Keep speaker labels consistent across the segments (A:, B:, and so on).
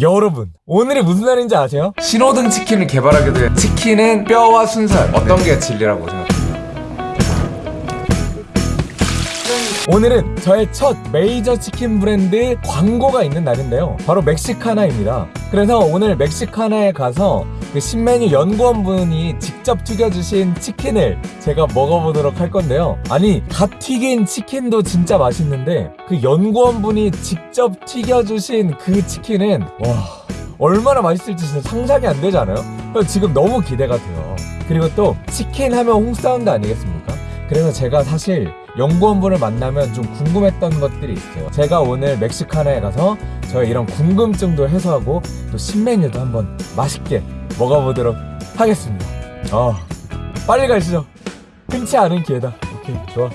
A: 여러분 오늘이 무슨 날인지 아세요?
B: 신호등 치킨을 개발하게 된 치킨은 뼈와 순살. 어떤 게 진리라고 생각합니
A: 오늘은 저의 첫 메이저 치킨 브랜드 광고가 있는 날인데요 바로 멕시카나입니다 그래서 오늘 멕시카나에 가서 그 신메뉴 연구원분이 직접 튀겨주신 치킨을 제가 먹어보도록 할 건데요 아니 갓 튀긴 치킨도 진짜 맛있는데 그 연구원분이 직접 튀겨주신 그 치킨은 와 얼마나 맛있을지 진짜 상상이 안 되지 않아요? 지금 너무 기대가 돼요 그리고 또 치킨 하면 홍사운드 아니겠습니까? 그래서 제가 사실 연구원분을 만나면 좀 궁금했던 것들이 있어요. 제가 오늘 멕시카나에 가서 저의 이런 궁금증도 해소하고 또 신메뉴도 한번 맛있게 먹어보도록 하겠습니다. 아, 빨리 가시죠. 흔치 않은 기회다. 오케이, 좋아.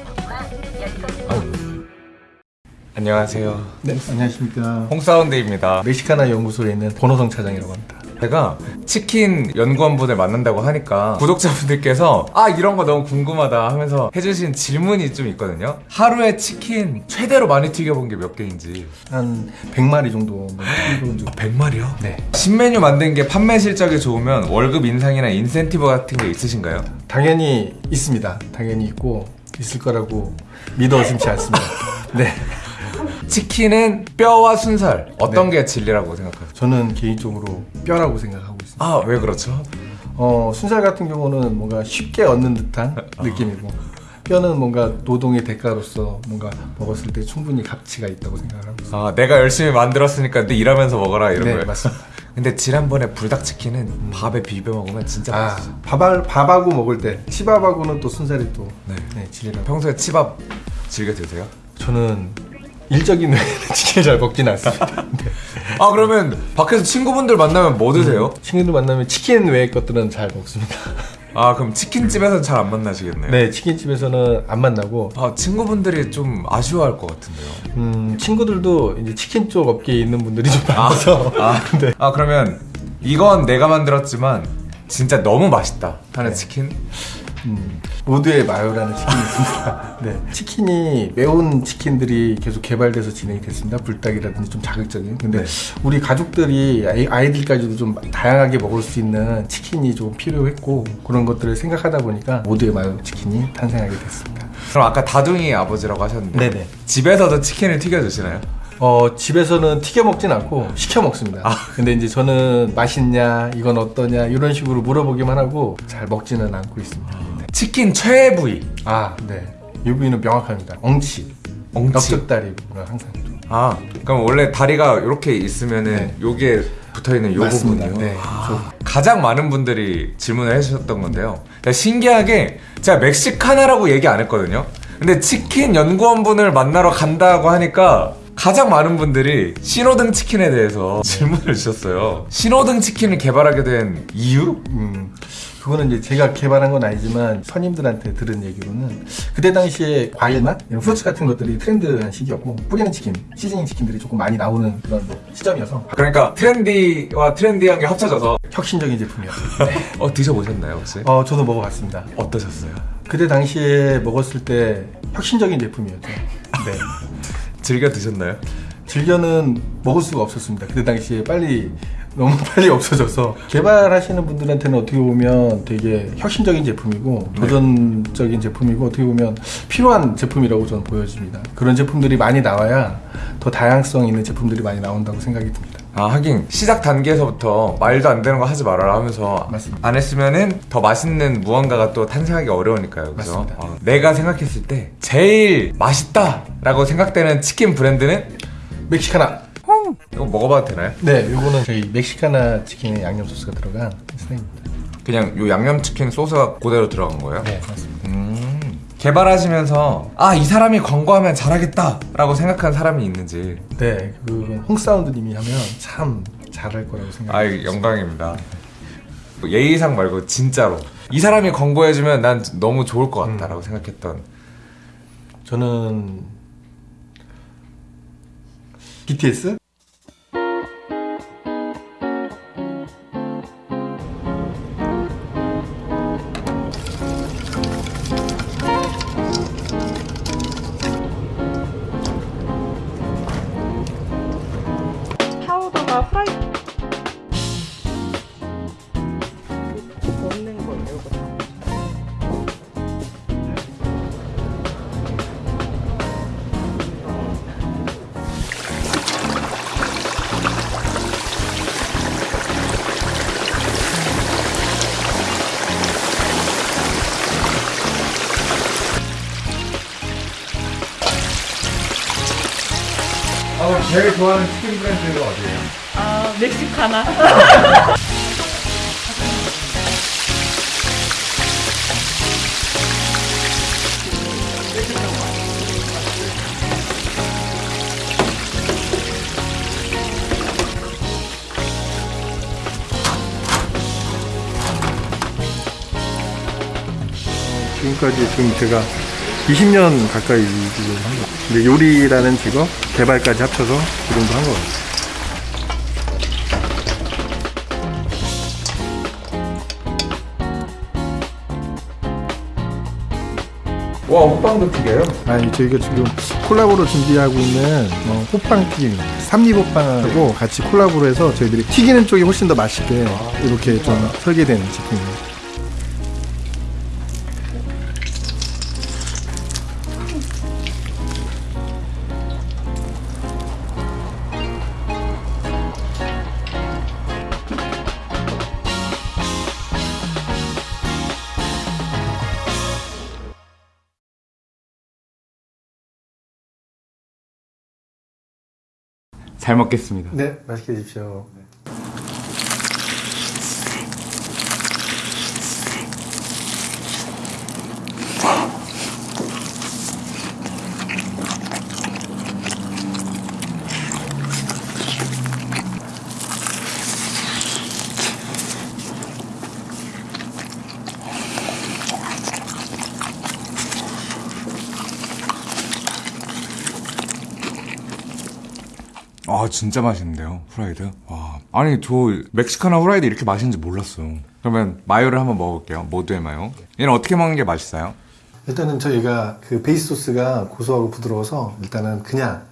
B: 안녕하세요
C: 네, 안녕하십니까.
B: 홍사운드입니다
C: 멕시카나 연구소에 있는 권호성 차장이라고 합니다.
B: 제가 치킨 연구원분을 만난다고 하니까 구독자분들께서 아 이런 거 너무 궁금하다 하면서 해주신 질문이 좀 있거든요 하루에 치킨 최대로 많이 튀겨본 게 몇 개인지
C: 한 100마리 정도 튀겨본 적.
B: 100마리요?
C: 네.
B: 신메뉴 만든 게 판매 실적이 좋으면 월급 인상이나 인센티브 같은 게 있으신가요?
C: 당연히 있습니다. 당연히 있고 있을 거라고 믿어 의심치 않습니다. 네.
B: 치킨은 뼈와 순살 어떤
C: 네.
B: 게 진리라고 생각하세요?
C: 저는 개인적으로 뼈라고 생각하고 있습니다.
B: 아 왜 그렇죠?
C: 어, 순살 같은 경우는 뭔가 쉽게 얻는 듯한 느낌이고 뼈는 뭔가 노동의 대가로서 뭔가 먹었을 때 충분히 가치가 있다고 생각을 하고 있습니다.
B: 아 내가 열심히 만들었으니까 너 일하면서 먹어라 이런
C: 네,
B: 거예요
C: 맞습니다.
B: 근데 지난번에 불닭치킨은 밥에 비벼 먹으면 진짜
C: 아,
B: 맛있어
C: 밥알, 밥하고 먹을 때 치밥하고는 또 순살이 또
B: 네.
C: 네, 진리라고
B: 평소에 치밥 즐겨 드세요?
C: 저는 일적인 치킨을 잘 먹진 않습니다. 네.
B: 아 그러면 밖에서 친구분들 만나면 뭐 드세요?
C: 친구들 만나면 치킨 외의 것들은 잘 먹습니다.
B: 아 그럼 치킨집에서는 잘 안 만나시겠네요
C: 네, 치킨집에서는 안 만나고
B: 아 친구분들이 좀 아쉬워할 것 같은데요
C: 음, 친구들도 이제 치킨 쪽 업계에 있는 분들이 좀 많아서
B: 아,
C: 네.
B: 아 그러면 이건 내가 만들었지만 진짜 너무 맛있다 하는
C: 네.
B: 치킨?
C: 음, 모두의 마요라는 치킨이 있습니다. 네. 치킨이 매운 치킨들이 계속 개발돼서 진행이 됐습니다. 불닭이라든지 좀 자극적인. 근데
B: 네.
C: 우리 가족들이 아이, 아이들까지도 좀 다양하게 먹을 수 있는 치킨이 좀 필요했고 그런 것들을 생각하다 보니까 모두의 마요 치킨이 탄생하게 됐습니다.
B: 그럼 아까 다둥이 아버지라고 하셨는데
C: 네네.
B: 집에서도 치킨을 튀겨 드시나요?
C: 어, 집에서는 튀겨 먹진 않고 시켜 먹습니다.
B: 아.
C: 근데 이제 저는 맛있냐, 이건 어떠냐, 이런 식으로 물어보기만 하고 잘 먹지는 않고 있습니다. 네.
B: 치킨 최애 부위
C: 아, 네. 이 부위는 명확합니다. 엉치.
B: 엉치
C: 넓적다리가 항상 좀.
B: 아 그럼 원래 다리가 이렇게 있으면은
C: 네.
B: 요게 붙어 있는 요
C: 맞습니다.
B: 부분이요?
C: 네.
B: 아, 가장 많은 분들이 질문을 해주셨던 건데요 신기하게 제가 멕시카나라고 얘기 안 했거든요 근데 치킨 연구원분을 만나러 간다고 하니까 가장 많은 분들이 신호등 치킨에 대해서 질문을 주셨어요 신호등 치킨을 개발하게 된 이유?
C: 음, 그거는 이제 제가 개발한 건 아니지만 선임들한테 들은 얘기로는 그때 당시에 과일맛, 이런 후르츠 같은 것들이 트렌드한 시기였고 뿌리는 치킨, 시즈닝 치킨들이 조금 많이 나오는 그런 시점이어서
B: 그러니까 트렌디와 트렌디한 게 합쳐져서
C: 혁신적인 제품이었어요. 네.
B: 어 드셔보셨나요 혹시?
C: 어, 저도 먹어봤습니다.
B: 어떠셨어요?
C: 그때 당시에 먹었을 때 혁신적인 제품이었죠. 네.
B: 즐겨 드셨나요?
C: 즐겨는 먹을 수가 없었습니다. 그때 당시에 빨리 너무 빨리 없어져서 개발하시는 분들한테는 어떻게 보면 되게 혁신적인 제품이고
B: 네.
C: 도전적인 제품이고 어떻게 보면 필요한 제품이라고 저는 보여집니다. 그런 제품들이 많이 나와야 더 다양성 있는 제품들이 많이 나온다고 생각이 듭니다.
B: 아 하긴 시작 단계에서부터 말도 안 되는 거 하지 말아라 하면서
C: 맞습니다.
B: 안 했으면은 더 맛있는 무언가가 또 탄생하기 어려우니까요 그죠?
C: 맞습니다.
B: 어, 내가 생각했을 때 제일 맛있다 라고 생각되는 치킨 브랜드는
C: 멕시카나.
B: 이거 먹어봐도 되나요?
C: 네, 요거는 저희 멕시카나 치킨에 양념 소스가 들어간 스낵입니다.
B: 그냥 요 양념치킨 소스가 그대로 들어간 거예요?
C: 네, 맞습니다.
B: 음 개발하시면서 아 이 사람이 광고하면 잘하겠다 라고 생각한 사람이 있는지
C: 네, 그 홍사운드님이 하면 참 잘할 거라고
B: 아
C: 생각합니다.
B: 영광입니다 예의상 말고 진짜로 이 사람이 광고해주면 난 너무 좋을 것 같다라고 생각했던
C: 저는
D: kitlesi
B: 제일 좋아하는 치킨 브랜드가 어디예요?
D: 아, 멕시카나.
C: 지금까지 지금 제가 20년 가까이 지금 한 거. 근데 요리라는 직업 개발까지 합쳐서 그 정도 한 거 같아요.
B: 와 호빵도 튀겨요?
C: 아니 저희가 지금 콜라보로 준비하고 있는 어, 호빵 튀김 삼립호빵하고 같이 콜라보로 해서 저희들이 튀기는 쪽이 훨씬 더 맛있게 이렇게 좀 설계된 제품입니다.
B: 잘 먹겠습니다.
C: 네, 맛있게 드십시오.
B: 아 진짜 맛있는데요 후라이드? 와. 아니 저 멕시카나 후라이드 이렇게 맛있는지 몰랐어요 그러면 마요를 한번 먹어볼게요 모두의 마요. 얘는 어떻게 먹는 게 맛있어요?
C: 일단은 저희가 그 베이스 소스가 고소하고 부드러워서 일단은 그냥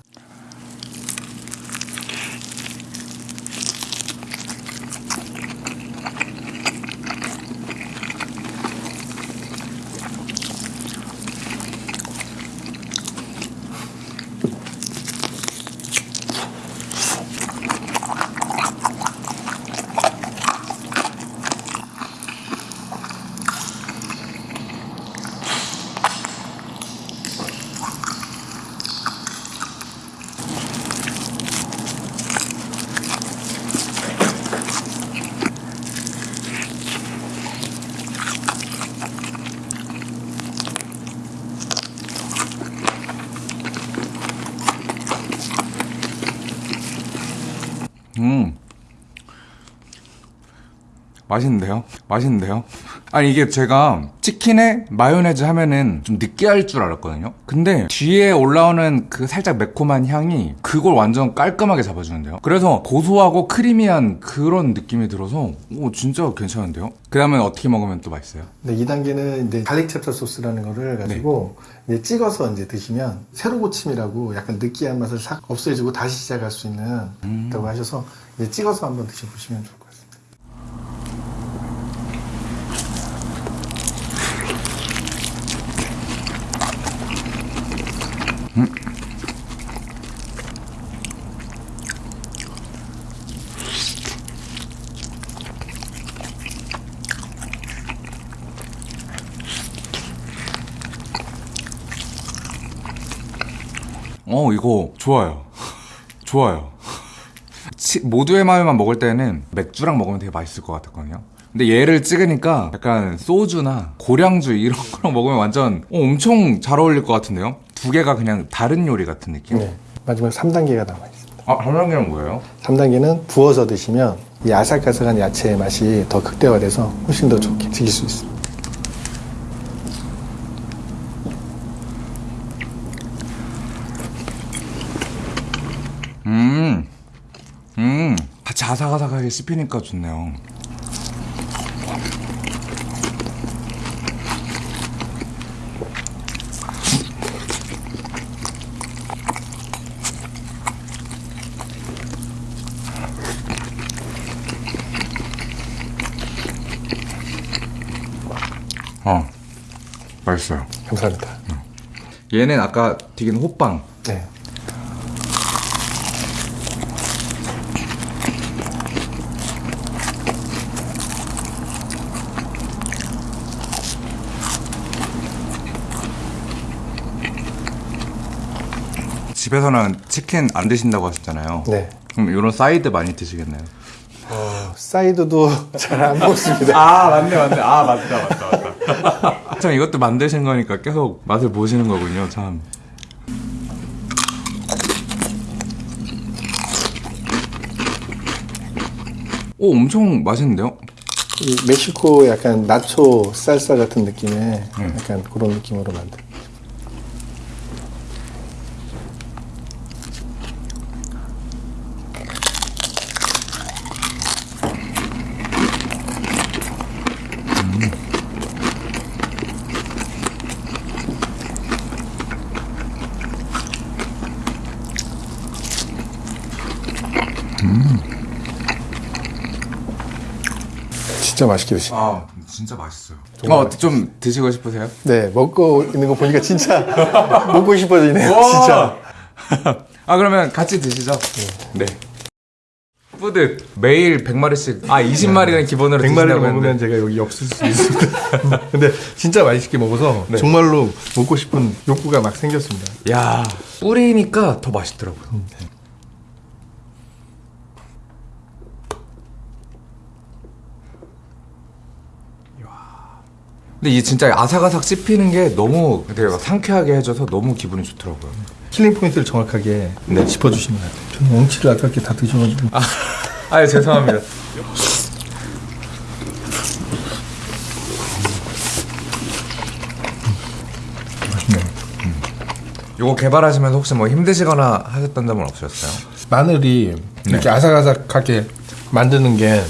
B: 맛있는데요? 맛있는데요? 아니 이게 제가 치킨에 마요네즈 하면은 좀 느끼할 줄 알았거든요 근데 뒤에 올라오는 그 살짝 매콤한 향이 그걸 완전 깔끔하게 잡아주는데요 그래서 고소하고 creamy한 그런 느낌이 들어서 오 진짜 괜찮은데요? 그 다음에 어떻게 먹으면 또 맛있어요?
C: 네, 2단계는 이제 garlic chapter 소스라는 거를 가지고 이제 찍어서 이제 드시면 새로 고침이라고 약간 느끼한 맛을 싹 없애주고 다시 시작할 수 있는 있다고 하셔서 이제 찍어서 한번 드셔보시면 좋을 것 같습니다.
B: 어 이거 좋아요 좋아요 치- 모두의 마요만 먹을 때는 맥주랑 먹으면 되게 맛있을 것 같았거든요 근데 얘를 찍으니까 약간 소주나 고량주 이런 거랑 먹으면 완전 어, 엄청 잘 어울릴 것 같은데요 두 개가 그냥 다른 요리 같은 느낌
C: 네, 마지막 3단계가 남아 있습니다.
B: 아 한랑이랑 뭐예요?
C: 3단계는 부어서 드시면 이 아삭아삭한 야채의 맛이 더 극대화돼서 훨씬 더 좋게 즐길 수 있습니다.
B: 음, 아삭아삭하게 씹히니까 좋네요. 어, 맛있어요.
C: 감사합니다.
B: 얘는 아까 튀긴 호빵.
C: 네.
D: 집에서는 치킨 안 드신다고 하셨잖아요.
C: 네.
D: 그럼 이런 사이드 많이 드시겠네요.
C: 사이드도 잘 안 먹습니다.
D: 아 맞네 맞네. 아 맞다 맞다 맞다. 참 이것도 만드신 거니까 계속 맛을 보시는 거군요. 참. 오 엄청 맛있는데요?
C: 이 멕시코 약간 나초 살사 같은 느낌의 약간 그런 느낌으로 만든. 진짜 맛있게 드시.
D: 아 진짜 맛있어요. 어좀 드시고 싶으세요?
C: 네, 먹고 있는 거 보니까 진짜 먹고 싶어지네요, 진짜.
D: 아 그러면 같이 드시죠. 네.
B: 뿌듯 매일 100마리씩 아 20마리는 기본으로
C: 100마리를
B: 드신다고
C: 먹으면 제가 여기 없을 수 있습니다. 근데 진짜 맛있게 먹어서 정말로 먹고 싶은 욕구가 막 생겼습니다.
B: 야 뿌리니까 더 맛있더라고요. 근데 이 진짜 아삭아삭 씹히는 게 너무 되게 막 상쾌하게 해줘서 너무 기분이 좋더라고요.
C: killing point를 정확하게 짚어주시는 것 같아요. 저는 엉치를 아깝게 다 드셔가지고.
B: 아 죄송합니다.
C: 맛있네요.
B: 요거 개발하시면서 혹시 뭐 힘드시거나 하셨던 점은 없으셨어요?
C: 마늘이 이렇게 아삭아삭하게 만드는 게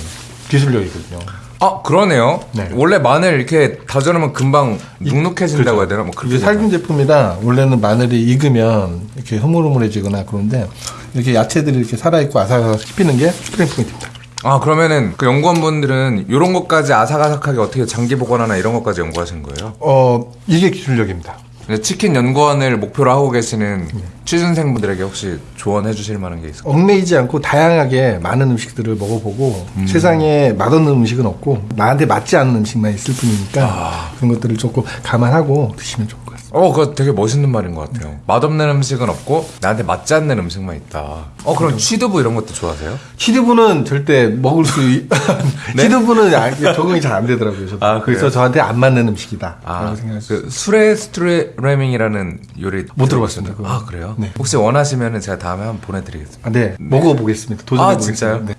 C: 기술력이거든요.
B: 아 그러네요.
C: 네.
B: 원래 마늘 이렇게 다져놓으면 금방 눅눅해진다고 해야 되나? 뭐 그렇게
C: 이게 살균 제품이라 원래는 마늘이 익으면 이렇게 흐물흐물해지거나 그런데 이렇게 야채들이 이렇게 살아있고 아삭아삭 씹히는 게 killing point입니다.
B: 아 그러면은 그 연구원분들은 이런 것까지 아삭아삭하게 어떻게 장기 보관하나 이런 것까지 연구하신 거예요?
C: 어, 이게 기술력입니다.
B: 치킨 연구원을 목표로 하고 계시는 취준생분들에게 혹시 조언해 주실 만한 게 있을까요?
C: 얽매이지 않고 다양하게 많은 음식들을 먹어보고 세상에 맛없는 음식은 없고 나한테 맞지 않는 음식만 있을 뿐이니까 그런 것들을 조금 감안하고 드시면 같습니다.
B: 어 그거 되게 멋있는 말인 것 같아요. 맛없는 음식은 없고 나한테 맞지 않는 음식만 있다. 어 그럼 취두부 이런 것도 좋아하세요?
C: 치드부는 절대 먹을 수 있... 치드부는 아, 적응이 잘 안 되더라고요. 저도.
B: 아,
C: 그래서
B: 그래요?
C: 저한테 안 맞는 음식이다.
B: 아,
C: 라고 생각했어요.
B: 그 수레 스트레밍이라는 요리
C: 못 들어봤습니다, 그거.
B: 아 그래요?
C: 네.
B: 혹시 원하시면은 제가 다음에 한번 보내드리겠습니다.
C: 아, 네, 먹어보겠습니다. 도전해보겠습니다.
B: 아, 진짜요?
C: 네.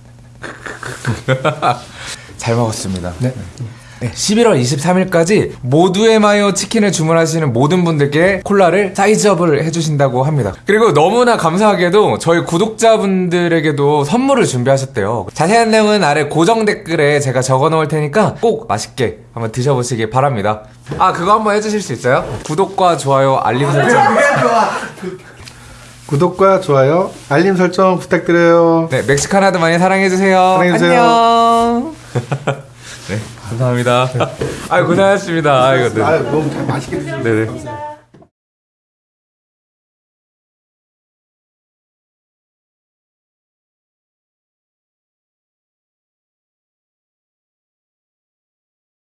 B: 잘 먹었습니다.
C: 네.
B: 네, 11월 23일까지 모두의 마요 치킨을 주문하시는 모든 분들께 콜라를 사이즈업을 해주신다고 합니다. 그리고 너무나 감사하게도 저희 구독자분들에게도 선물을 준비하셨대요. 자세한 내용은 아래 고정 댓글에 제가 적어 놓을 테니까 꼭 맛있게 한번 드셔보시기 바랍니다. 아, 그거 한번 해주실 수 있어요? 구독과 좋아요, 알림 설정.
C: 구독과 좋아요, 알림 설정 부탁드려요.
B: 네, 멕시카나도 많이 사랑해주세요.
C: 사랑해주세요.
B: 안녕. 네, 감사합니다. 아유, 고생하셨습니다. 아이고, 네.
C: 아, 너무 잘 맛있게 드시고
B: 네네.